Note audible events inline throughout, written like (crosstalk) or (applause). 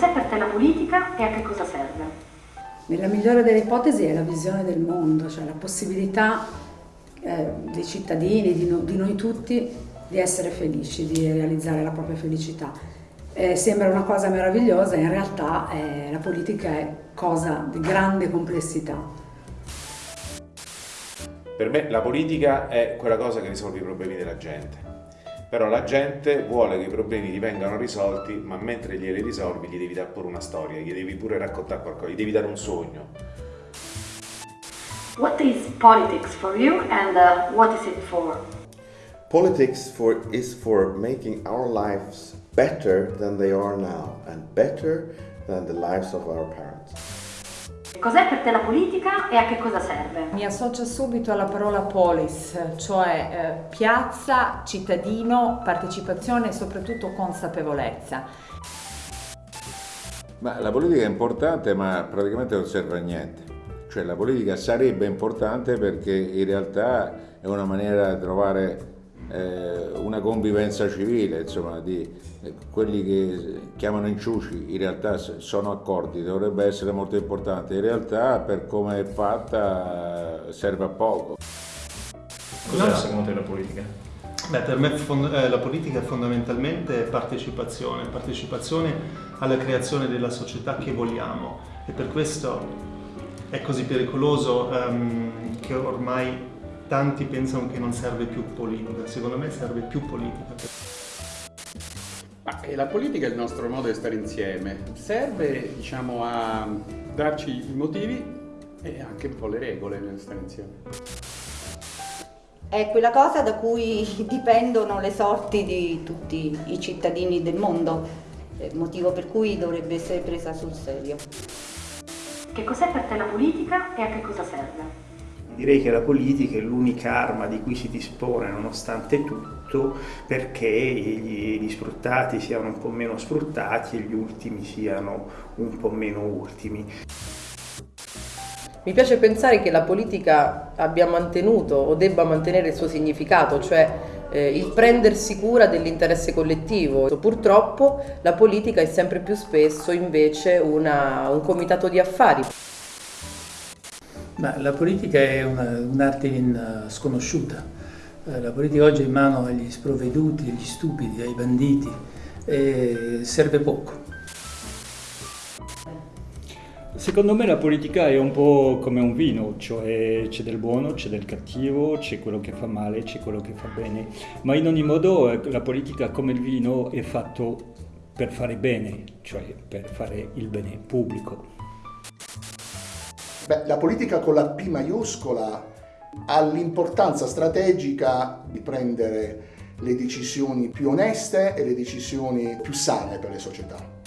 cos'è per te la politica e a che cosa serve? Nella migliore delle ipotesi è la visione del mondo, cioè la possibilità eh, dei cittadini, di, no, di, noi tutti, di essere felici, di realizzare la propria felicità. Eh, sembra una cosa meravigliosa, in realtà eh, la politica è cosa di grande complessità. Per me la politica è quella cosa che risolve i problemi della gente però la gente vuole che i problemi gli vengano risolti, ma mentre glieli risolvi gli devi dare pure una storia, gli devi pure raccontare qualcosa, gli devi dare un sogno. What is politics for you and uh, what is it for? Politics for, is for making our lives better than they are now and better than the lives of our parents. Cos'è per te la politica e a che cosa serve? Mi associo subito alla parola polis, cioè eh, piazza, cittadino, partecipazione e soprattutto consapevolezza. Ma la politica è importante ma praticamente non serve a niente. Cioè la politica sarebbe importante perché in realtà è una maniera di trovare eh, una convivenza civile, insomma, di eh, quelli che chiamano inciuci, in realtà sono accordi, dovrebbe essere molto importante, in realtà per come è fatta serve a poco. Cos'è secondo te la politica? Beh, per me eh, la politica è fondamentalmente partecipazione, partecipazione alla creazione della società che vogliamo e per questo è così pericoloso um, che ormai tanti pensano che non serve più politica, secondo me serve più politica. Ma la politica è il nostro modo di stare insieme, serve diciamo, a darci i motivi e anche un po' le regole nel stare insieme. È quella cosa da cui (laughs) dipendono le sorti di tutti i cittadini del mondo, motivo per cui dovrebbe essere presa sul serio. Che cos'è per te la politica e a che cosa serve? Direi che la politica è l'unica arma di cui si dispone nonostante tutto perché gli, gli, sfruttati siano un po' meno sfruttati e gli ultimi siano un po' meno ultimi. Mi piace pensare che la politica abbia mantenuto o debba mantenere il suo significato, cioè eh, il prendersi cura dell'interesse collettivo. Purtroppo la politica è sempre più spesso invece una, un comitato di affari. Ma la politica è un'arte un sconosciuta. Eh, la politica oggi è in mano agli sprovveduti, agli stupidi, ai banditi e serve poco. Secondo me la politica è un po' come un vino, cioè c'è del buono, c'è del cattivo, c'è quello che fa male, c'è quello che fa bene, ma in ogni modo eh, la politica come il vino è fatto per fare bene, cioè per fare il bene pubblico. Beh, la politica con la P maiuscola ha l'importanza strategica di prendere le decisioni più oneste e le decisioni più sane per le società.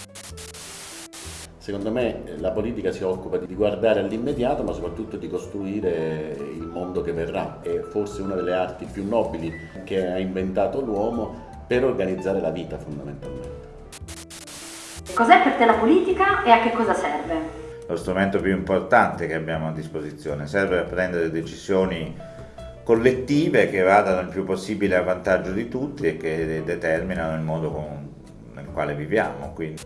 Secondo me la politica si occupa di guardare all'immediato ma soprattutto di costruire il mondo che verrà. È forse una delle arti più nobili che ha inventato l'uomo per organizzare la vita fondamentalmente. Cos'è per te la politica e a che cosa serve? Lo strumento più importante che abbiamo a disposizione, serve a prendere decisioni collettive che vadano il più possibile a vantaggio di tutti e che determinano il modo con, nel quale viviamo. Quindi.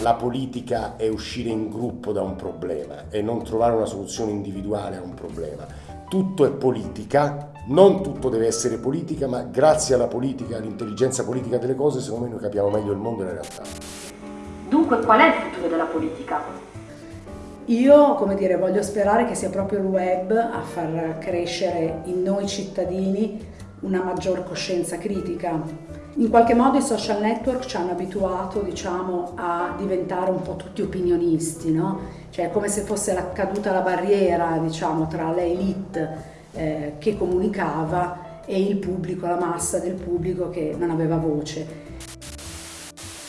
La politica è uscire in gruppo da un problema e non trovare una soluzione individuale a un problema. Tutto è politica, non tutto deve essere politica, ma grazie alla politica, all'intelligenza politica delle cose, secondo me noi capiamo meglio il mondo e la realtà. Dunque qual è il futuro della politica? Io, come dire, voglio sperare che sia proprio il web a far crescere in noi cittadini una maggior coscienza critica. In qualche modo i social network ci hanno abituato, diciamo, a diventare un po' tutti opinionisti, no? Cioè come se fosse la, caduta la barriera, diciamo, tra l'elite eh, che comunicava e il pubblico, la massa del pubblico che non aveva voce.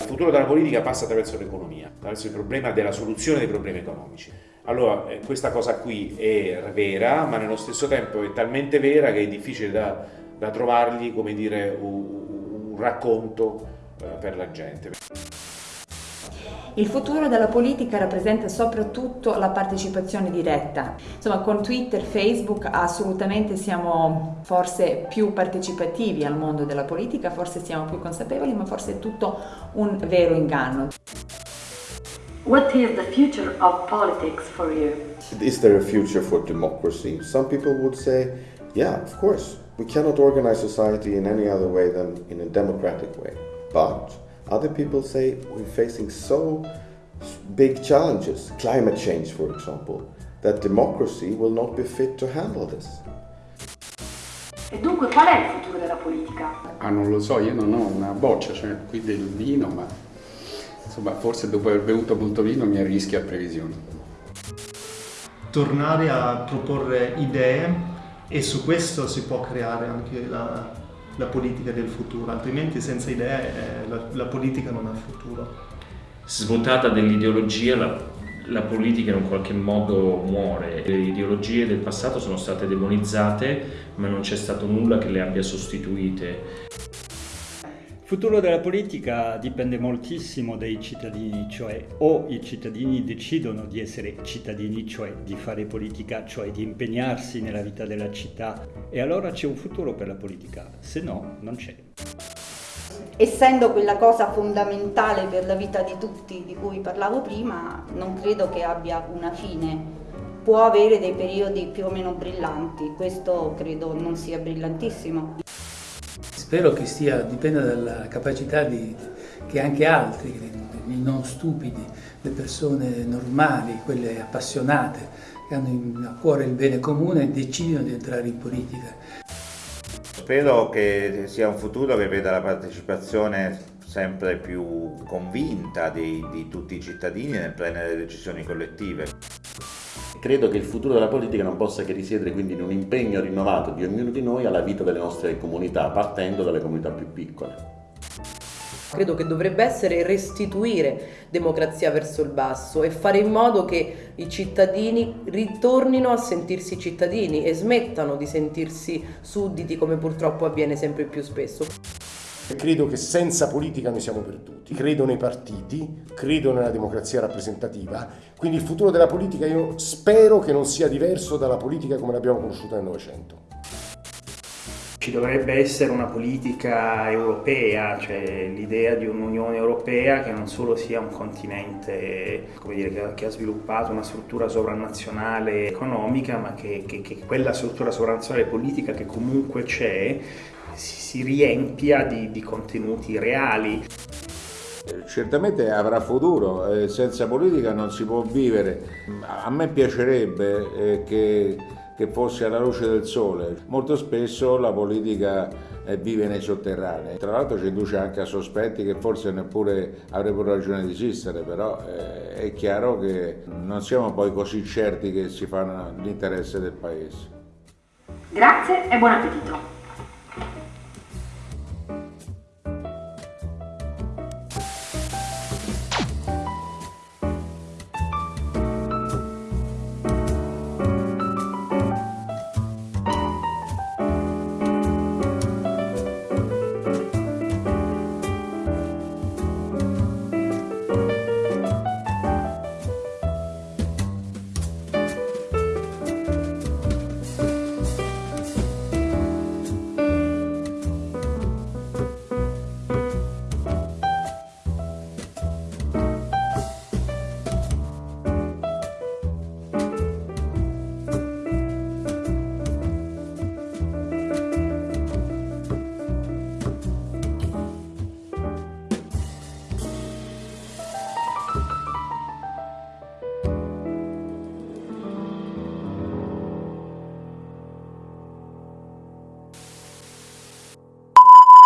Futuro della politica passa attraverso l'economia, attraverso il problema della soluzione dei problemi economici. Allora, eh, questa cosa qui è vera, ma nello stesso tempo è talmente vera che è difficile da, da trovargli, come dire, un, un racconto eh, per la gente. Il futuro della politica rappresenta soprattutto la partecipazione diretta. Insomma, con Twitter, Facebook assolutamente siamo forse più partecipativi al mondo della politica, forse siamo più consapevoli, ma forse è tutto un vero inganno. What is the future of politics for you? Is there a future for democracy? Some people would say, yeah, of course. We cannot organize society in any other way than in a democratic way. But other people say we're facing so big challenges, climate change, for example, that democracy will not be fit to handle this. E dunque qual è il futuro della politica? Ah, non lo so, io non ho una boccia, cioè qui del vino, ma insomma forse dopo aver bevuto molto vino mi arrischio a previsioni. Tornare a proporre idee e su questo si può creare anche la, la politica del futuro, altrimenti senza idee eh, la, la politica non ha futuro. Svuotata dell'ideologia la, la politica in un qualche modo muore. Le ideologie del passato sono state demonizzate ma non c'è stato nulla che le abbia sostituite. Il futuro della politica dipende moltissimo dai cittadini, cioè o i cittadini decidono di essere cittadini, cioè di fare politica, cioè di impegnarsi nella vita della città e allora c'è un futuro per la politica, se no non c'è. Essendo quella cosa fondamentale per la vita di tutti di cui parlavo prima, non credo che abbia una fine. Può avere dei periodi più o meno brillanti, questo credo non sia brillantissimo. Spero che stia, dipenda dalla capacità di, che anche altri, i non stupidi, le persone normali, quelle appassionate, che hanno a cuore il bene comune, decidino di entrare in politica. Spero che sia un futuro che veda la partecipazione sempre più convinta di, di tutti i cittadini nel prendere decisioni collettive. Credo che il futuro della politica non possa che risiedere quindi in un impegno rinnovato di ognuno di noi alla vita delle nostre comunità, partendo dalle comunità più piccole. Credo che dovrebbe essere restituire democrazia verso il basso e fare in modo che i cittadini ritornino a sentirsi cittadini e smettano di sentirsi sudditi come purtroppo avviene sempre più spesso. Credo che senza politica noi siamo perduti. Credo nei partiti, credo nella democrazia rappresentativa, quindi il futuro della politica io spero che non sia diverso dalla politica come l'abbiamo conosciuta nel Novecento. Ci dovrebbe essere una politica europea, cioè l'idea di un'Unione Europea che non solo sia un continente dire, che, ha sviluppato una struttura sovranazionale economica, ma che, che, che quella struttura sovranazionale politica che comunque c'è si riempia di, di contenuti reali. Certamente avrà futuro, eh, senza politica non si può vivere. A me piacerebbe eh, che, che, fosse alla luce del sole. Molto spesso la politica eh, vive nei sotterranei. Tra l'altro ci induce anche a sospetti che forse neppure avrebbero ragione di esistere, però eh, è chiaro che non siamo poi così certi che si fanno l'interesse del Paese. Grazie e buon appetito!